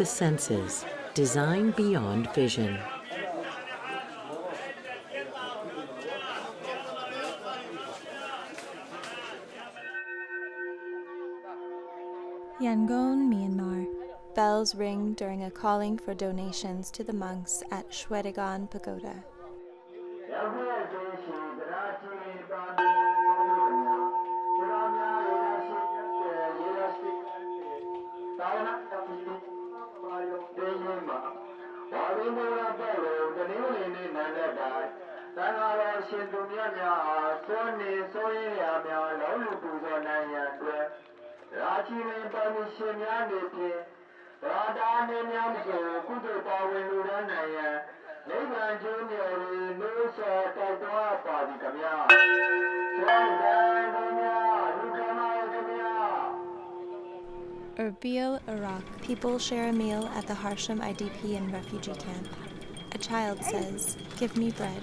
the senses, design beyond vision. Yangon, Myanmar. Bells ring during a calling for donations to the monks at Shwedagon Pagoda. ဝိမူလပုဂ္ဂိုလ်တနည်းဝင်နေနန္တတာသံဃာတော်ရှင်သူမြတ်များအားသွန်နေသွန်ရည်ရာများလောလူပူဇော်နိုင်ရန်အတွက်ရာချီရင်ပါမရှင်များနေဖြင့်ရာတာနေများဆိုကုသိုလ်ပါဝင်လူရန်နိုင်ရန်နိဗ္ဗာန်ကျိုးမြော်ရည်လို့ဆောတောက်တော်ပါသည်ခမညာသံဃာ Erbil, Iraq. People share a meal at the Harsham IDP and refugee camp. A child says, Give me bread.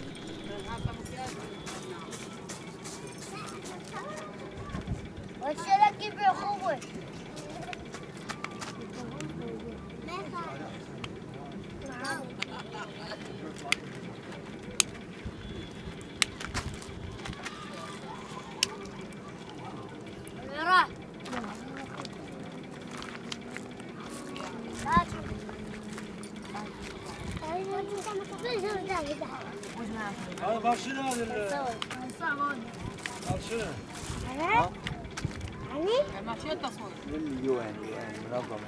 هذا برشلونه هذا برشلونه أنا يعني ماشي التصوير من يعني منظمه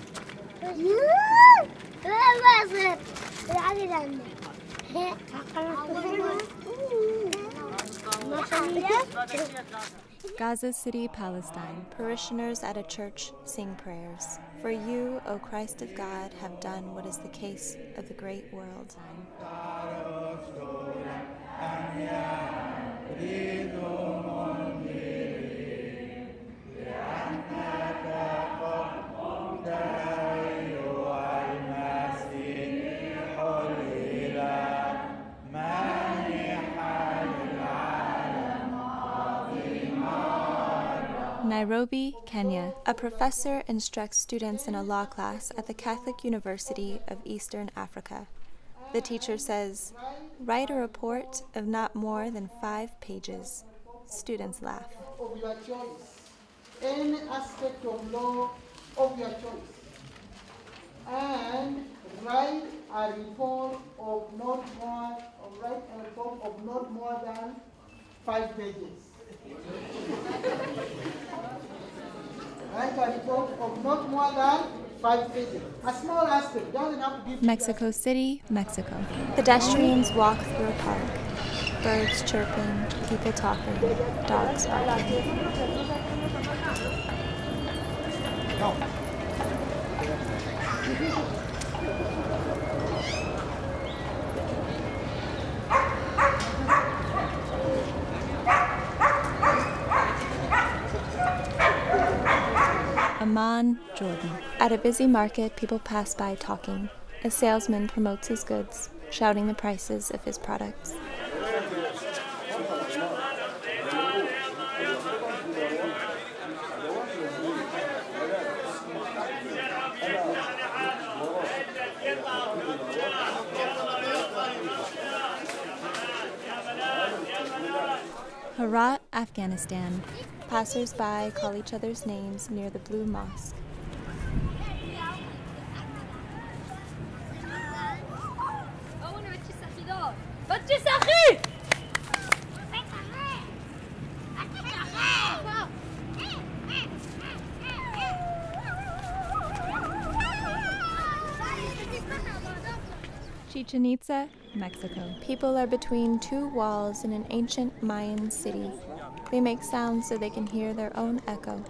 يوه ما صغير العادي لعندي ما شاء الله Gaza City, Palestine. Parishioners at a church sing prayers. For you, O Christ of God, have done what is the case of the great world. Nairobi, Kenya. A professor instructs students in a law class at the Catholic University of Eastern Africa. The teacher says, Write a report of not more than five pages. Students laugh. Of your choice, any aspect of law of your choice, and write a report of not more, or write a report of not more than five pages. write a report of not more than five pages. A small aspect doesn't have to give. Mexico City, Mexico. Pedestrians walk through a park. Birds chirping, people talking, dogs barking. Jordan. At a busy market, people pass by talking. A salesman promotes his goods, shouting the prices of his products. Herat, Afghanistan. Passers-by call each other's names near the Blue Mosque. Chichen Itza, Mexico. People are between two walls in an ancient Mayan city. They make sounds so they can hear their own echo.